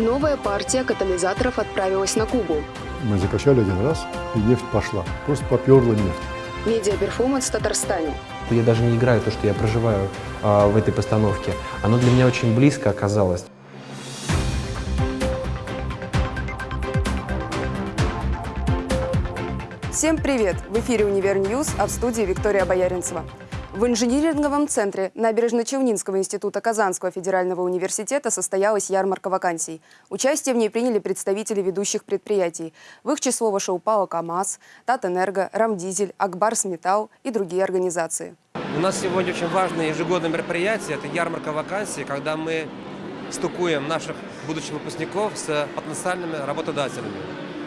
Новая партия катализаторов отправилась на Кубу. Мы закачали один раз, и нефть пошла. Просто поперла нефть. Медиаперформанс в Татарстане. Я даже не играю то, что я проживаю а, в этой постановке. Оно для меня очень близко оказалось. Всем привет! В эфире «Универ News», а в студии Виктория Бояринцева. В инжиниринговом центре Набережно-Челнинского института Казанского федерального университета состоялась ярмарка вакансий. Участие в ней приняли представители ведущих предприятий. В их число вошел ПАО «КамАЗ», «Татэнерго», «Рамдизель», «Акбарс Металл» и другие организации. У нас сегодня очень важное ежегодное мероприятие – это ярмарка вакансий, когда мы стукуем наших будущих выпускников с потенциальными работодателями.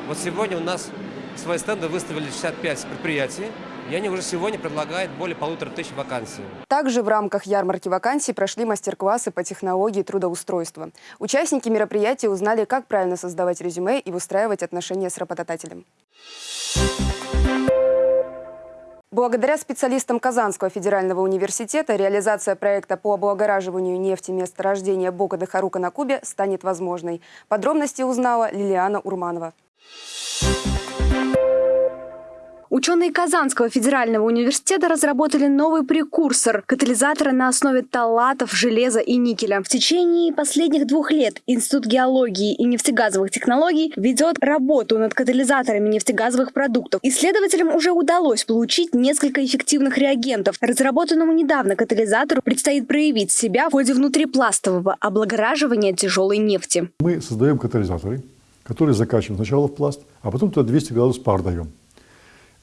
Вот сегодня у нас свои стенды выставили 65 предприятий, и они уже сегодня предлагают более полутора тысяч вакансий. Также в рамках ярмарки вакансий прошли мастер-классы по технологии трудоустройства. Участники мероприятия узнали, как правильно создавать резюме и выстраивать отношения с работодателем. Благодаря специалистам Казанского федерального университета реализация проекта по облагораживанию нефти месторождения Бока Харука на Кубе станет возможной. Подробности узнала Лилиана Урманова. Ученые Казанского федерального университета разработали новый прекурсор – катализатора на основе талатов, железа и никеля. В течение последних двух лет Институт геологии и нефтегазовых технологий ведет работу над катализаторами нефтегазовых продуктов. Исследователям уже удалось получить несколько эффективных реагентов. Разработанному недавно катализатору предстоит проявить себя в ходе внутрипластового облагораживания тяжелой нефти. Мы создаем катализаторы, которые закачиваем сначала в пласт, а потом туда 200 градусов пар даем.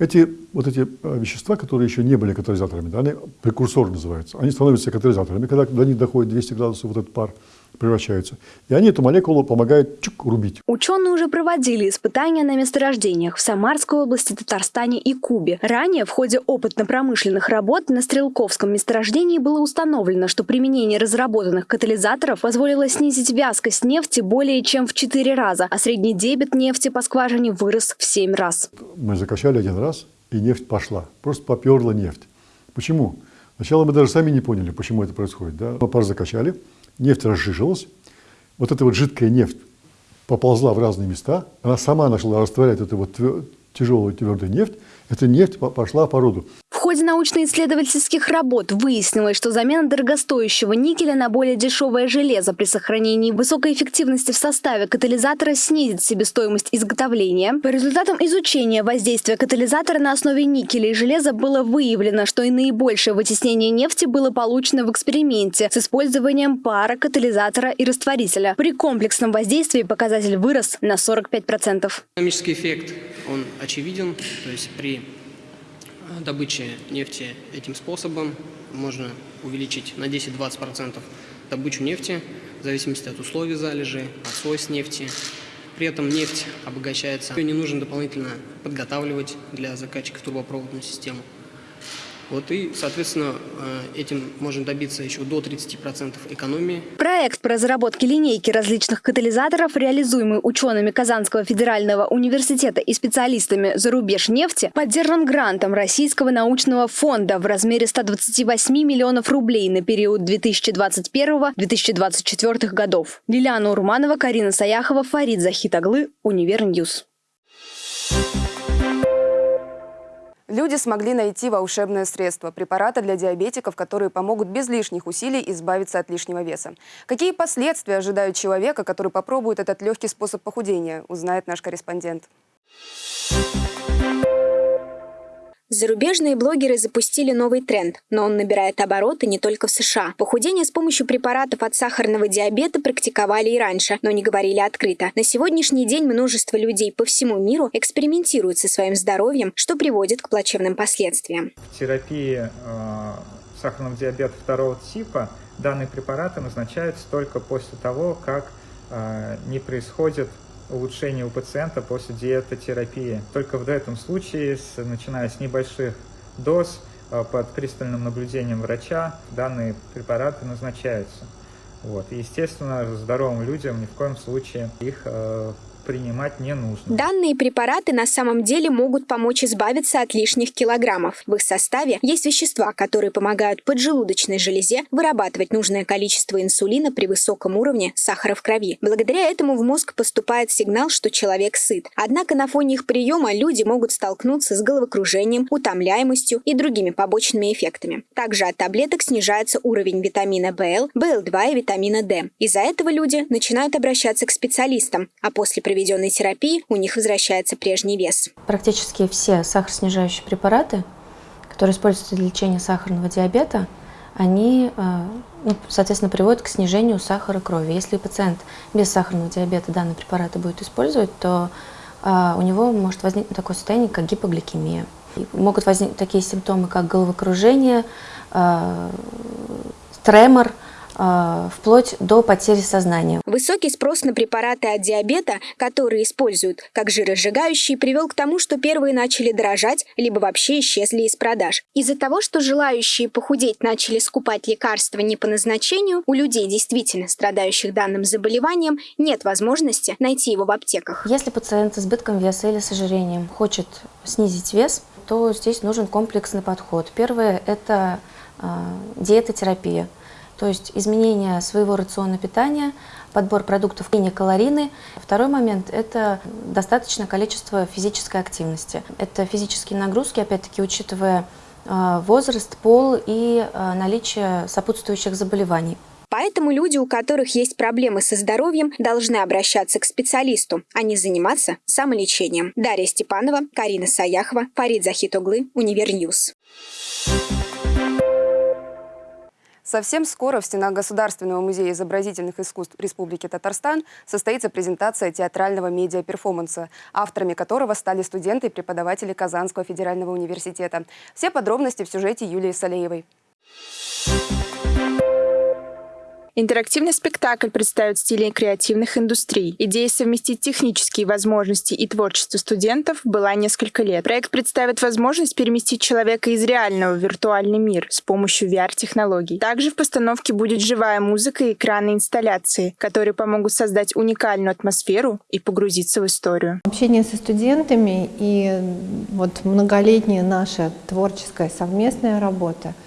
Эти, вот эти э, вещества, которые еще не были катализаторами, да, они прекурсоры называются, они становятся катализаторами, когда до них доходит 200 градусов, вот этот пар превращается. И они эту молекулу помогают чук, рубить. Ученые уже проводили испытания на месторождениях в Самарской области, Татарстане и Кубе. Ранее в ходе опытно-промышленных работ на Стрелковском месторождении было установлено, что применение разработанных катализаторов позволило снизить вязкость нефти более чем в 4 раза, а средний дебет нефти по скважине вырос в 7 раз. Мы закачали один раз, и нефть пошла. Просто поперла нефть. Почему? Сначала мы даже сами не поняли, почему это происходит. Да? Мы пар закачали, нефть разжижилась, вот эта вот жидкая нефть поползла в разные места, она сама начала растворять эту вот тяжелую твердую нефть, эта нефть пошла по роду ходе научно-исследовательских работ выяснилось, что замена дорогостоящего никеля на более дешевое железо при сохранении высокой эффективности в составе катализатора снизит себестоимость изготовления. По результатам изучения воздействия катализатора на основе никеля и железа было выявлено, что и наибольшее вытеснение нефти было получено в эксперименте с использованием пара, катализатора и растворителя. При комплексном воздействии показатель вырос на 45%. Экономический эффект, он очевиден, то есть при добычи нефти этим способом можно увеличить на 10-20% добычу нефти в зависимости от условий залежи, от свойств нефти. При этом нефть обогащается. Ее не нужно дополнительно подготавливать для закачки в трубопроводную систему. Вот и, соответственно, э, этим можно добиться еще до 30% экономии. Проект по разработке линейки различных катализаторов, реализуемый учеными Казанского федерального университета и специалистами Зарубежнефти, поддержан грантом Российского научного фонда в размере 128 миллионов рублей на период 2021-2024 годов. Лилиана Урманова, Карина Саяхова, Фарид Захитоглы, Универ News. Люди смогли найти волшебное средство – препараты для диабетиков, которые помогут без лишних усилий избавиться от лишнего веса. Какие последствия ожидают человека, который попробует этот легкий способ похудения, узнает наш корреспондент. Зарубежные блогеры запустили новый тренд, но он набирает обороты не только в США. Похудение с помощью препаратов от сахарного диабета практиковали и раньше, но не говорили открыто. На сегодняшний день множество людей по всему миру экспериментируют со своим здоровьем, что приводит к плачевным последствиям. В терапии э, сахарного диабета второго типа данные препараты назначаются только после того, как э, не происходит улучшение у пациента после диетотерапии. Только в этом случае, начиная с небольших доз, э, под пристальным наблюдением врача, данные препараты назначаются. Вот. И, естественно, здоровым людям ни в коем случае их э, принимать не нужно. Данные препараты на самом деле могут помочь избавиться от лишних килограммов. В их составе есть вещества, которые помогают поджелудочной железе вырабатывать нужное количество инсулина при высоком уровне сахара в крови. Благодаря этому в мозг поступает сигнал, что человек сыт. Однако на фоне их приема люди могут столкнуться с головокружением, утомляемостью и другими побочными эффектами. Также от таблеток снижается уровень витамина ВЛ, ВЛ2 и витамина D. Из-за этого люди начинают обращаться к специалистам, а после проведенной терапии у них возвращается прежний вес. Практически все сахароснижающие препараты, которые используются для лечения сахарного диабета, они, э, ну, соответственно, приводят к снижению сахара крови. Если пациент без сахарного диабета данные препараты будет использовать, то э, у него может возникнуть такое состояние, как гипогликемия. Могут возникнуть такие симптомы, как головокружение, э, тремор, вплоть до потери сознания. Высокий спрос на препараты от диабета, которые используют как жиросжигающие, привел к тому, что первые начали дорожать, либо вообще исчезли из продаж. Из-за того, что желающие похудеть начали скупать лекарства не по назначению, у людей, действительно страдающих данным заболеванием, нет возможности найти его в аптеках. Если пациент с избытком веса или с ожирением хочет снизить вес, то здесь нужен комплексный подход. Первое – это э, диетотерапия. То есть изменение своего рациона питания, подбор продуктов менее калорийный. Второй момент – это достаточное количество физической активности. Это физические нагрузки, опять-таки, учитывая э, возраст, пол и э, наличие сопутствующих заболеваний. Поэтому люди, у которых есть проблемы со здоровьем, должны обращаться к специалисту, а не заниматься самолечением. Дарья Степанова, Карина Саяхова, Фарид Захитоглы, Универ News. Совсем скоро в стенах Государственного музея изобразительных искусств Республики Татарстан состоится презентация театрального медиа-перформанса, авторами которого стали студенты и преподаватели Казанского федерального университета. Все подробности в сюжете Юлии Салеевой. Интерактивный спектакль представит стили креативных индустрий. Идея совместить технические возможности и творчество студентов была несколько лет. Проект представит возможность переместить человека из реального в виртуальный мир с помощью VR-технологий. Также в постановке будет живая музыка и экранные инсталляции, которые помогут создать уникальную атмосферу и погрузиться в историю. Общение со студентами и вот многолетняя наша творческая совместная работа –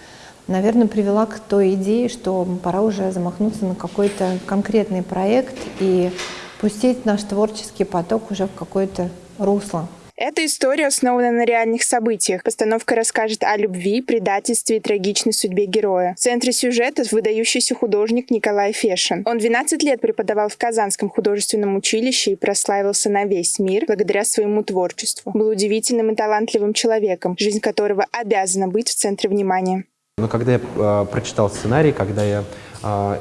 наверное, привела к той идее, что пора уже замахнуться на какой-то конкретный проект и пустить наш творческий поток уже в какое-то русло. Эта история основана на реальных событиях. Постановка расскажет о любви, предательстве и трагичной судьбе героя. В центре сюжета выдающийся художник Николай Фешин. Он 12 лет преподавал в Казанском художественном училище и прославился на весь мир благодаря своему творчеству. Был удивительным и талантливым человеком, жизнь которого обязана быть в центре внимания. Но когда я э, прочитал сценарий, когда я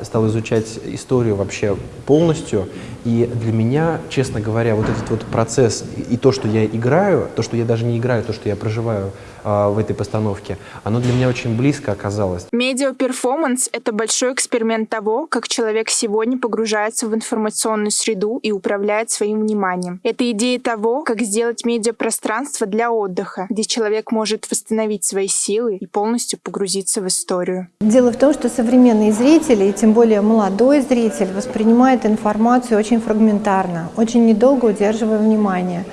стал изучать историю вообще полностью, и для меня, честно говоря, вот этот вот процесс и, то, что я играю, то, что я даже не играю, то, что я проживаю э, в этой постановке, оно для меня очень близко оказалось. Медиа-перформанс — это большой эксперимент того, как человек сегодня погружается в информационную среду и управляет своим вниманием. Это идея того, как сделать медиапространство для отдыха, где человек может восстановить свои силы и полностью погрузиться в историю. Дело в том, что современные зрители, и тем более молодой зритель, воспринимает информацию очень фрагментарно, очень недолго удерживая внимание.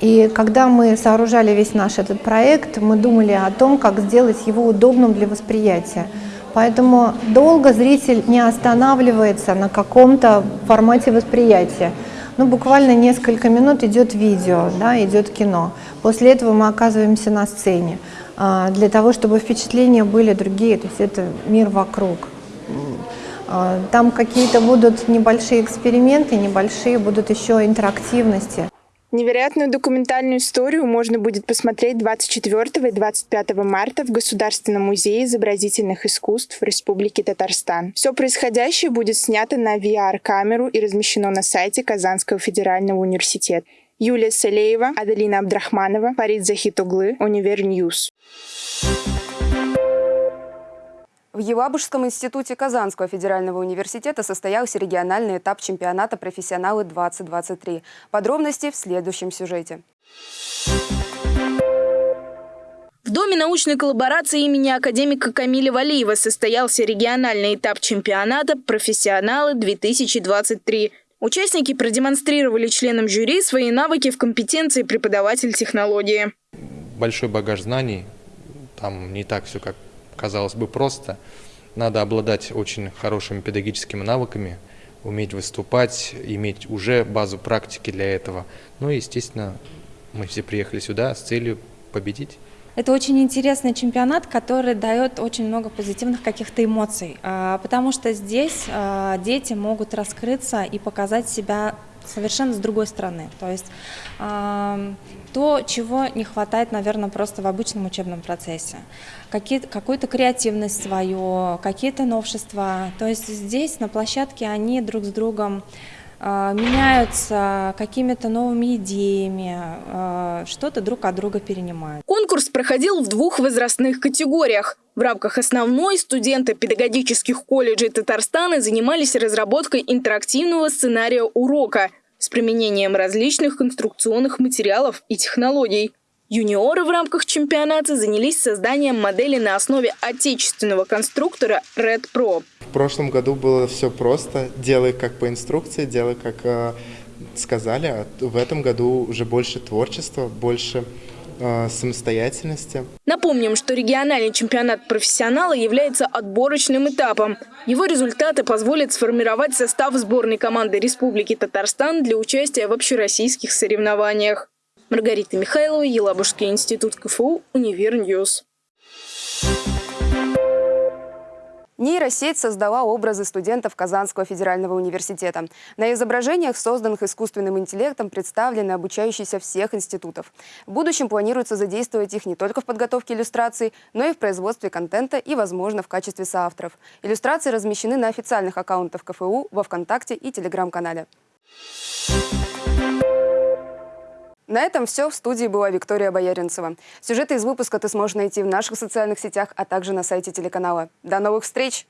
И когда мы сооружали весь наш этот проект, мы думали о том, как сделать его удобным для восприятия. Поэтому долго зритель не останавливается на каком-то формате восприятия. Ну, буквально несколько минут идет видео, да, идет кино. После этого мы оказываемся на сцене а, для того, чтобы впечатления были другие, то есть это мир вокруг. А, там какие-то будут небольшие эксперименты, небольшие будут еще интерактивности. Невероятную документальную историю можно будет посмотреть 24 и 25 марта в Государственном музее изобразительных искусств в Республике Татарстан. Все происходящее будет снято на VR-камеру и размещено на сайте Казанского федерального университета. Юлия Салеева, Аделина Абдрахманова, Фарид Захитуглы, Univer News. В Елабужском институте Казанского федерального университета состоялся региональный этап чемпионата «Профессионалы-2023». Подробности в следующем сюжете. В Доме научной коллаборации имени академика Камиля Валиева состоялся региональный этап чемпионата «Профессионалы-2023». Участники продемонстрировали членам жюри свои навыки в компетенции преподаватель технологии. Большой багаж знаний, там не так все, как казалось бы, просто. Надо обладать очень хорошими педагогическими навыками, уметь выступать, иметь уже базу практики для этого. Ну и, естественно, мы все приехали сюда с целью победить. Это очень интересный чемпионат, который дает очень много позитивных каких-то эмоций, а, потому что здесь а, дети могут раскрыться и показать себя совершенно с другой стороны. То есть то, чего не хватает, наверное, просто в обычном учебном процессе. Какую-то креативность свою, какие-то новшества. То есть здесь на площадке они друг с другом меняются какими-то новыми идеями, а, что-то друг от друга перенимают. Конкурс проходил в двух возрастных категориях. В рамках основной студенты педагогических колледжей Татарстана занимались разработкой интерактивного сценария урока с применением различных конструкционных материалов и технологий. Юниоры в рамках чемпионата занялись созданием модели на основе отечественного конструктора Red Pro. В прошлом году было все просто. Делай как по инструкции, делай как э, сказали. А в этом году уже больше творчества, больше э, самостоятельности. Напомним, что региональный чемпионат профессионала является отборочным этапом. Его результаты позволят сформировать состав сборной команды Республики Татарстан для участия в общероссийских соревнованиях. Маргарита Михайлова, Елабужский институт КФУ, Univer News. Нейросеть создала образы студентов Казанского федерального университета. На изображениях, созданных искусственным интеллектом, представлены обучающиеся всех институтов. В будущем планируется задействовать их не только в подготовке иллюстраций, но и в производстве контента и, возможно, в качестве соавторов. Иллюстрации размещены на официальных аккаунтах КФУ, во Вконтакте и Telegram-канале. На этом все. В студии была Виктория Бояринцева. Сюжеты из выпуска ты сможешь найти в наших социальных сетях, а также на сайте телеканала. До новых встреч!